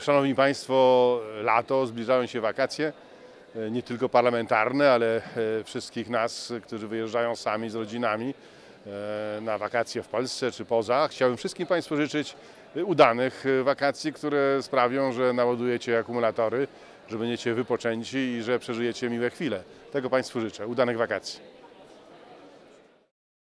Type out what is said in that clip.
Szanowni Państwo, lato, zbliżają się wakacje, nie tylko parlamentarne, ale e, wszystkich nas, którzy wyjeżdżają sami z rodzinami e, na wakacje w Polsce czy poza. Chciałbym wszystkim Państwu życzyć udanych e, wakacji, które sprawią, że naładujecie akumulatory, że będziecie wypoczęci i że przeżyjecie miłe chwile. Tego Państwu życzę. Udanych wakacji.